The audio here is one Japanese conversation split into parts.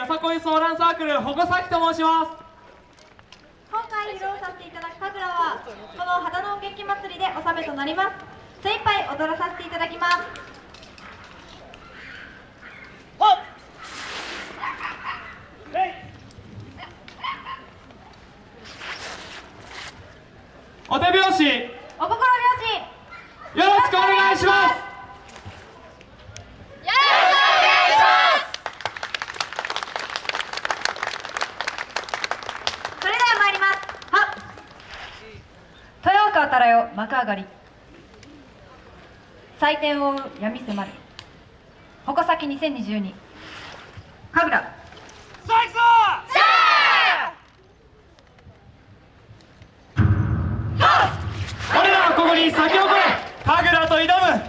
よさこいソーランサークル保護崎と申します。今回披露させていただく神楽はこの秦野劇祭りで納めとなります。精一杯踊らさせていただきます。お手拍子。よろしお心拍子。くお願いしますそれでは参りますはっ豊岡たらよ幕上がり。採点を追う闇迫る。矛先2022神楽。俺らはここに咲き誇れ神楽と挑む。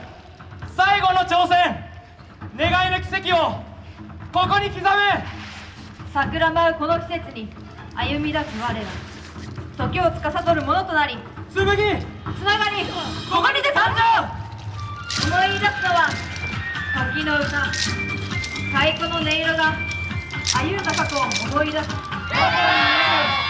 最後の挑戦。願いの奇跡をここに刻む。桜舞うこの季節に歩み出す我ら。時を司るものとなり紬つながり。ここにて参上。思い出すのは時の歌。太鼓の音色が歩んだ過去を思い出す。第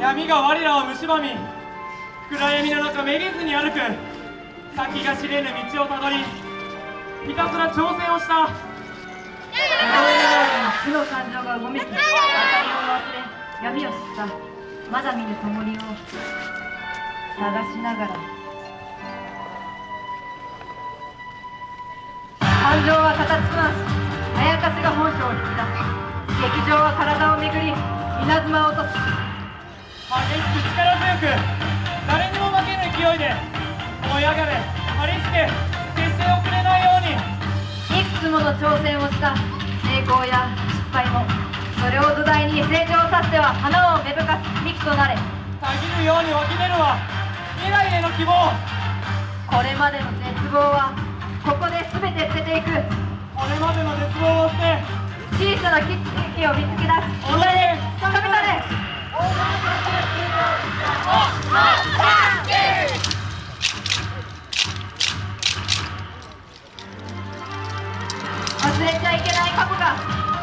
闇が我らを蝕み暗闇の中めげずに歩く先が知れぬ道をたどりひたすら挑戦をした。負の感情がう。ごめき明かりを忘れ闇を知ったまだ見ぬ灯りを探しながら感情は形となしあやかしが本性を引き出す劇場は体をめぐり稲妻を落とす激しく力強く誰にも負けぬ勢いで燃え上がれ張り付け決して遅れないようにいくつもの挑戦をした成功や失敗もそれを土台に成長させては花を芽吹かす幹となれたぎるように湧き出るは未来への希望これまでの絶望はここで全て捨てていくこれまでの絶望を捨て小さな奇跡を見つけ出す。己でつかみ取れ忘れちゃいけない過去が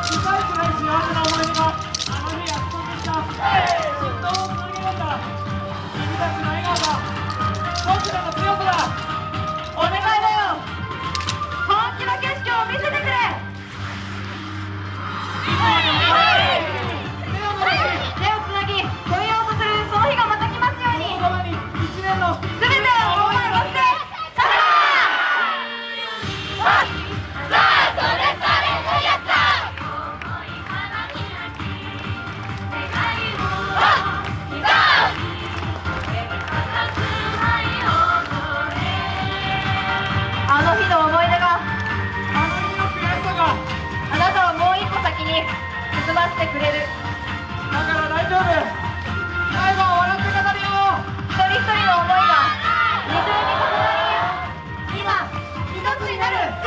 す。ごいす。ごい幸せな思い出があの進ませてくれる。だから大丈夫。最後は笑って語るよ。一人一人の思いが二重に重なり今一つになる。